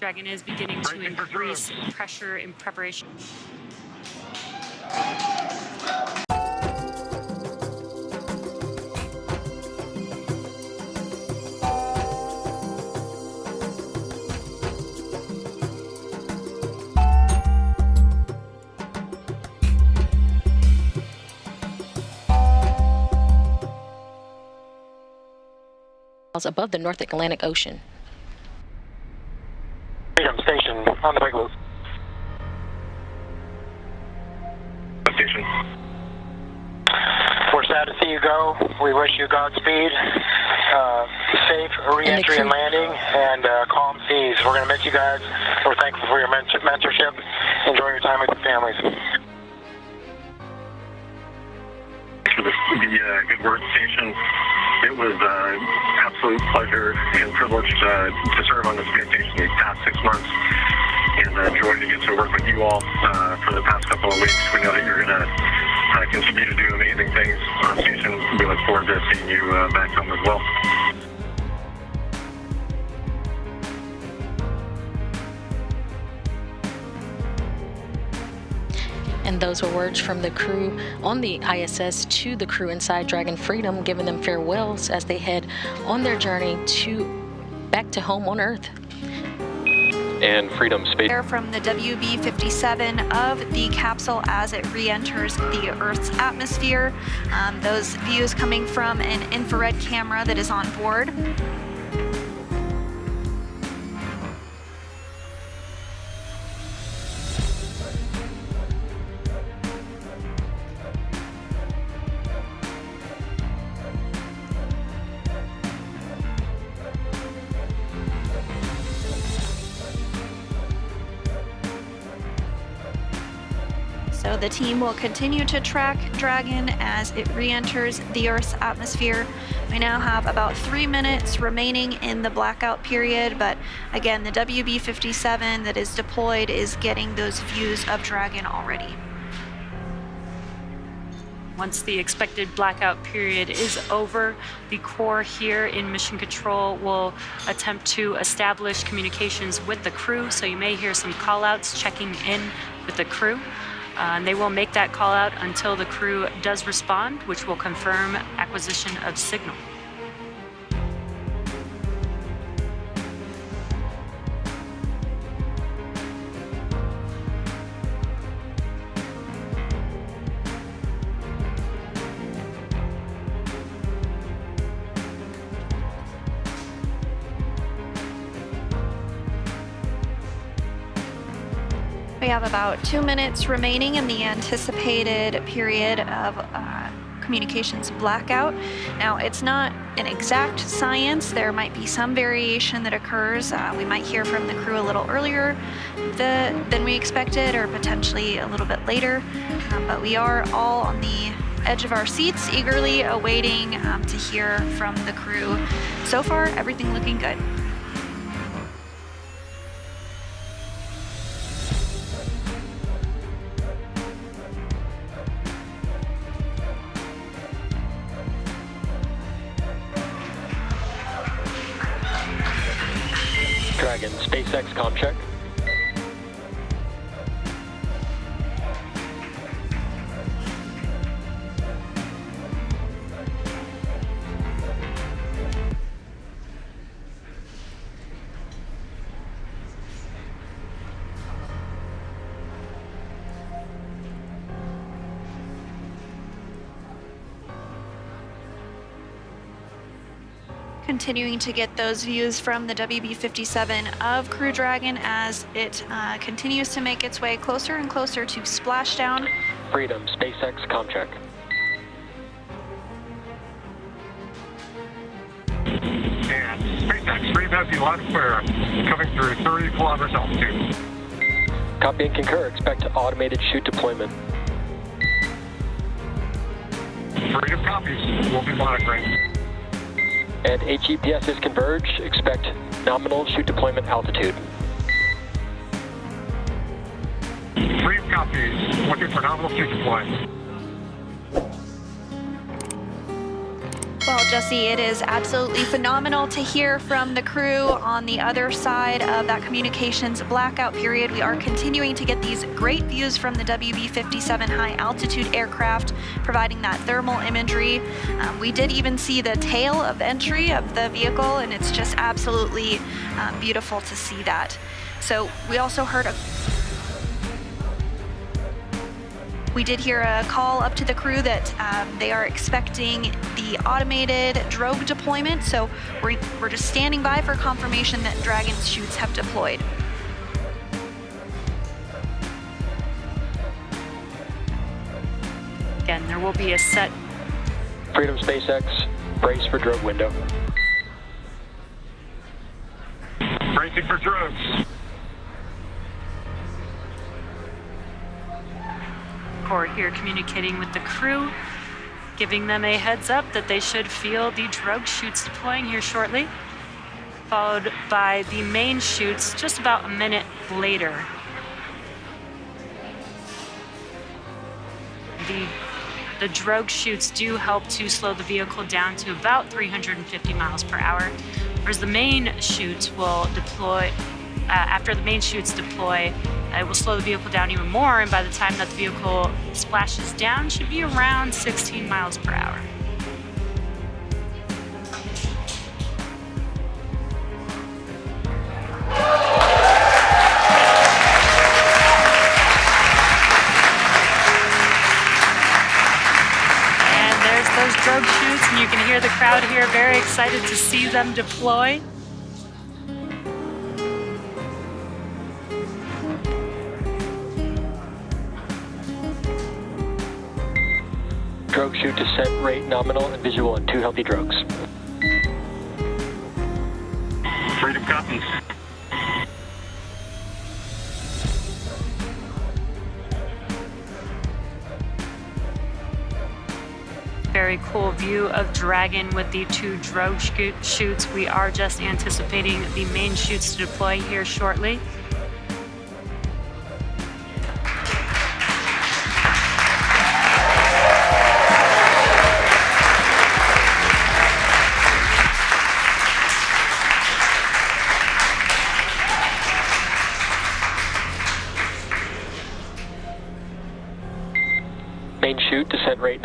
Dragon is beginning to increase pressure in preparation. above the North Atlantic Ocean. Station on the Regulus. Station. We're sad to see you go. We wish you Godspeed, uh, safe re-entry and, landing, and uh, calm seas. We're going to miss you guys. We're thankful for your mentor- mentorship. Enjoy your time with your families. For the, the uh, Good Word Station. It was uh, absolute pleasure and privilege uh, to serve on this station these past six months. And uh, joy to get to work with you all uh, for the past couple of weeks. We know that you're going to uh, continue to do amazing things on station. We look forward to seeing you uh, back home as well. Those were words from the crew on the ISS to the crew inside Dragon Freedom, giving them farewells as they head on their journey to back to home on Earth. and Freedom Space. Air from the WB-57 of the capsule as it re-enters the Earth's atmosphere. Um, those views coming from an infrared camera that is on board. The team will continue to track Dragon as it re-enters the Earth's atmosphere. We now have about three minutes remaining in the blackout period, but again, the WB-57 that is deployed is getting those views of Dragon already. Once the expected blackout period is over, the Corps here in Mission Control will attempt to establish communications with the crew. So you may hear some callouts checking in with the crew. Uh, and they will make that call out until the crew does respond, which will confirm acquisition of signal. We have about two minutes remaining in the anticipated period of uh, communications blackout. Now, it's not an exact science. There might be some variation that occurs. Uh, we might hear from the crew a little earlier the, than we expected or potentially a little bit later. Um, but we are all on the edge of our seats, eagerly awaiting um, to hear from the crew. So far, everything looking good. Continuing to get those views from the WB-57 of Crew Dragon as it uh, continues to make its way closer and closer to splashdown. Freedom SpaceX com check. And SpaceX, Freedom has you loud and clear, coming through 30 kilometers altitude. Copy and concur. Expect automated chute deployment. Freedom copies. We'll be monitoring. And HEPSs converge. Expect nominal chute deployment altitude. Freedom copies. Looking for nominal chute deployment. Well, Jesse, it is absolutely phenomenal to hear from the crew on the other side of that communications blackout period. We are continuing to get these great views from the WB-57 high altitude aircraft, providing that thermal imagery. Um, we did even see the tail of entry of the vehicle, and it's just absolutely um, beautiful to see that. So we also heard a we did hear a call up to the crew that um, they are expecting the automated drogue deployment, so we're, we're just standing by for confirmation that Dragon chutes have deployed. Again, there will be a set Freedom SpaceX, brace for drogue window. Bracing for drogues. Here communicating with the crew, giving them a heads up that they should feel the drogue chutes deploying here shortly, followed by the main chutes just about a minute later. The, the drogue chutes do help to slow the vehicle down to about 350 miles per hour, whereas the main chutes will deploy, uh, after the main chutes deploy, it will slow the vehicle down even more, and by the time that the vehicle splashes down, should be around 16 miles per hour. And there's those drogue chutes, and you can hear the crowd here very excited to see them deploy. Drogue chute descent rate nominal and visual on two healthy drogues. Freedom copies. Very cool view of Dragon with the two drogue scoot- chutes. We are just anticipating the main chutes to deploy here shortly.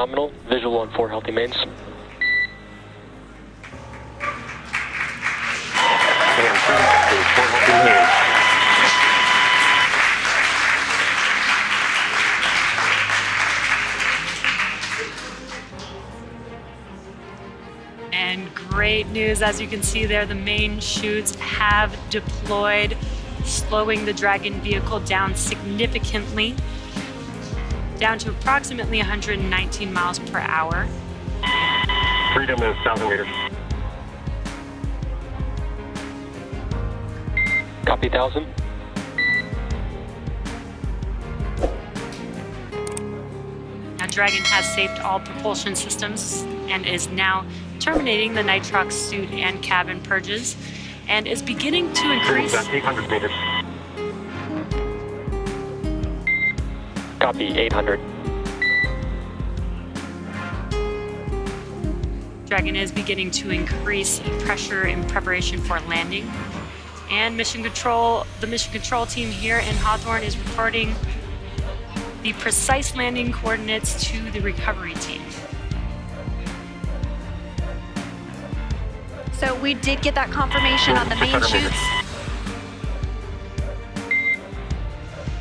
Nominal, visual on four healthy mains. And great news, as you can see there, the main chutes have deployed, slowing the Dragon vehicle down significantly, down to approximately 119 miles per hour. Freedom is 1,000 meters. Copy 1000. Now, Dragon has saved all propulsion systems and is now terminating the nitrox suit and cabin purges and is beginning to Freedom's increase at 800 meters. Copy 800. Dragon is beginning to increase pressure in preparation for landing. And mission control, the mission control team here in Hawthorne is reporting the precise landing coordinates to the recovery team. So we did get that confirmation on the main 600 chutes.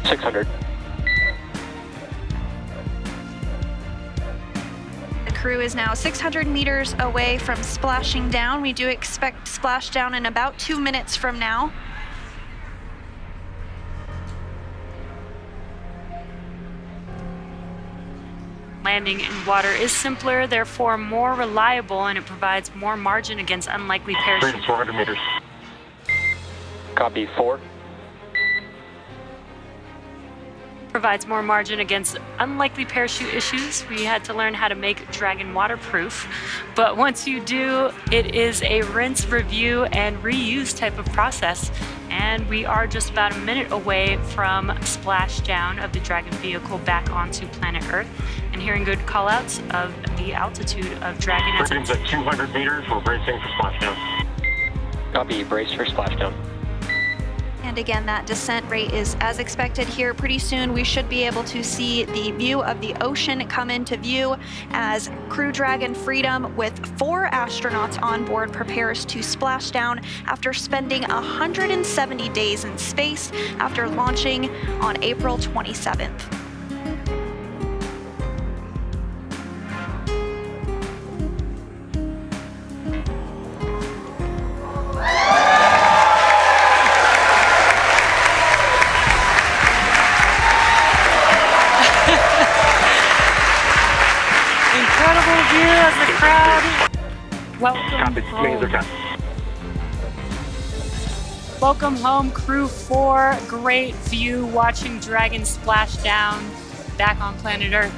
600. Crew is now 600 meters away from splashing down. We do expect splashdown in about two minutes from now. Landing in water is simpler, therefore more reliable, and it provides more margin against unlikely parachute. Freedom 400 meters. Copy 4. Provides more margin against unlikely parachute issues. We had to learn how to make Dragon waterproof. But once you do, it is a rinse, review, and reuse type of process. And we are just about a minute away from splashdown of the Dragon vehicle back onto planet Earth and hearing good callouts of the altitude of Dragon as at 200 meters. We're bracing for splashdown. Copy, brace for splashdown. And again, that descent rate is as expected here. Pretty soon we should be able to see the view of the ocean come into view as Crew Dragon Freedom with four astronauts on board prepares to splash down after spending 170 days in space after launching on April 27th. Incredible view as the crowd welcome Copy. Mains are home. Welcome home, Crew 4. Great view watching Dragon splash down back on planet Earth.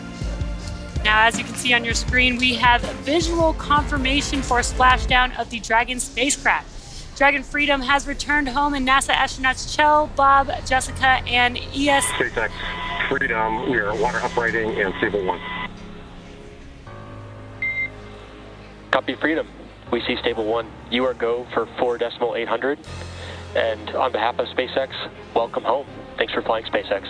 Now, as you can see on your screen, we have visual confirmation for splashdown of the Dragon spacecraft. Dragon Freedom has returned home, and NASA astronauts Kjell, Bob, Jessica, and ES SpaceX Freedom. We are water uprighting and stable one. Copy, Freedom. We see stable one. You are go for four decimal 800. And on behalf of SpaceX, welcome home. Thanks for flying SpaceX.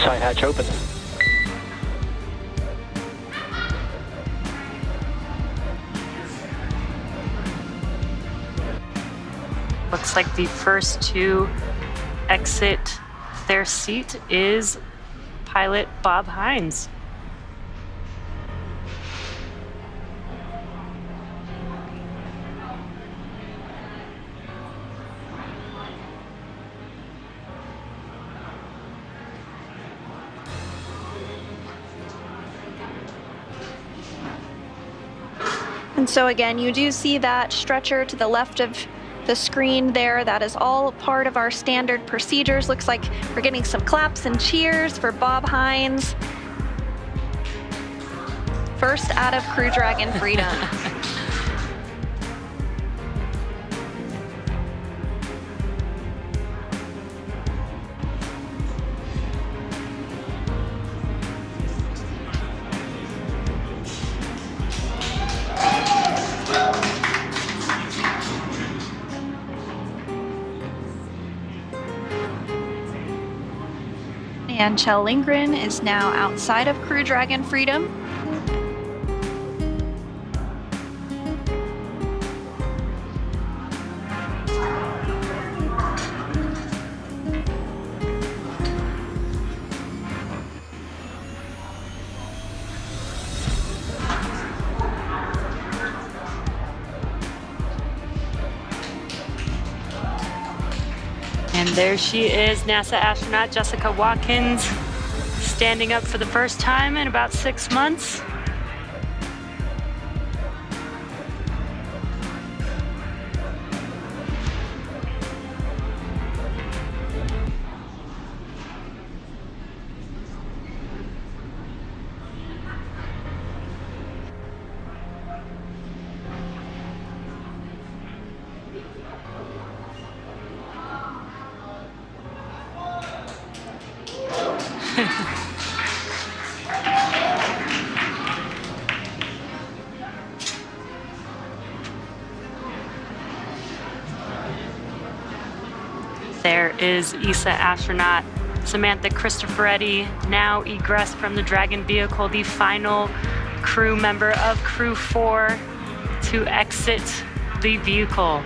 Side hatch open. Looks like the first to exit their seat is pilot Bob Hines. And so again, you do see that stretcher to the left of the screen there. That is all part of our standard procedures. Looks like we're getting some claps and cheers for Bob Hines. First out of Crew Dragon Freedom. And Kjell Lindgren is now outside of Crew Dragon Freedom. There she is, NASA astronaut Jessica Watkins, standing up for the first time in about six months. There is ESA astronaut Samantha Cristoforetti now egress from the Dragon vehicle, the final crew member of Crew 4 to exit the vehicle.